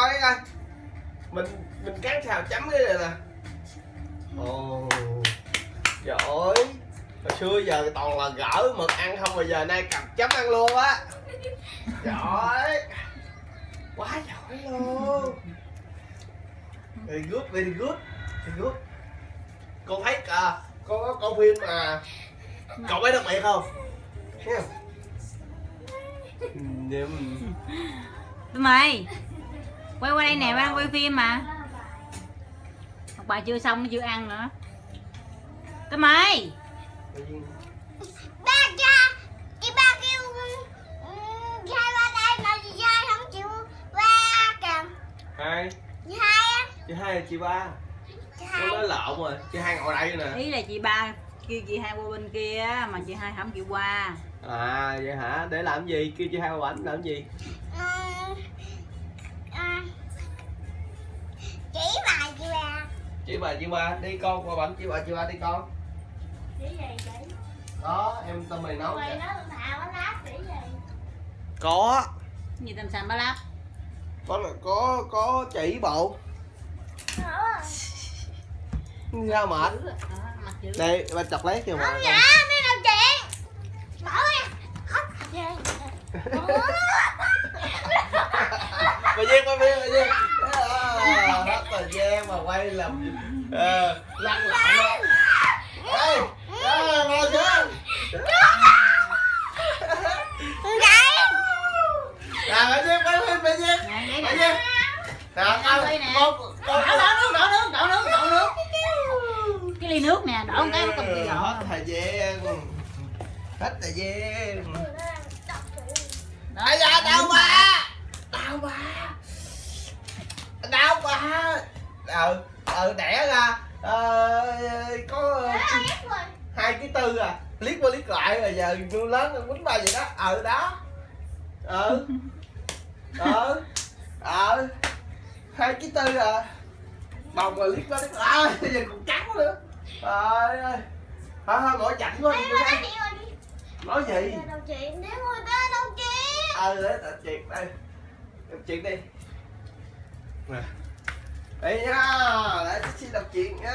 coi coi. Mình mình cán xào chấm cái này nè. Ồ. Trời ơi. Hồi xưa giờ toàn là gỡ mực ăn không mà giờ nay cặp chấm ăn luôn á. Trời ơi. Quá giỏi luôn. Very good very good very good con thấy à, có có phim mà cậu bé đặc biệt không? Thấy không? Mày quay qua đây nè ba đang quay phim mà. Học bà chưa xong nó chưa ăn nữa. Tụi mày. Ba cha chị ba kêu ừ, hai ba đây mà chị hai không chịu ba kìa hai. Chị hai á. Chị hai là chị ba. Chị nó hai. nói lộn rồi chị hai ngồi đây nè. Ý là chị ba kêu chị hai qua bên kia mà chị hai không chịu qua. À vậy hả? Để làm gì? Kêu chị hai qua bảnh làm gì chỉ bà chị ba chị bà chị ba đi con qua bảnh chị bà chị ba đi con. Chỉ gì vậy đó em tâm mày nấu mày nó thạo nó lát chỉ gì? Có. Gì tầm sàm ba lắp có có có chỉ bộ. Sao mệt. Đó, mặt dữ. Đây ba chọc lấy kìa mà không dạ mấy đâu chuyện bỏ ra về bà duyên bà duyên bà duyên À, hết thời gian mà quay làm ờ, lăn lộn. Đó ê ê ngồi xuống. À bà để duyên nè nè Ăn đi nè. con con đổ đổ nước đổ nước đổ nước đổ nước. Cái ly nước nè đổ một cái cầm cái hết gõ thời gian. Hết thời gian ờ ờ đẻ ra ờ, có hai ký tư à. Liếc qua liếc lại rồi giờ nuôi lớn nó quýnh ba vậy đó. Ờ đó. Ờ. Ờ. Ờ. Hai ký tư à. Bồng rồi liếc qua liếc lại. À, giờ còn trắng nữa. Trời ơi. Thôi thôi mỗi chảnh quá đi. Nói gì? Ờ để tập chuyện đây. Tập chuyện đi. Nè đây nhá, đấy chị đọc chuyện nhá.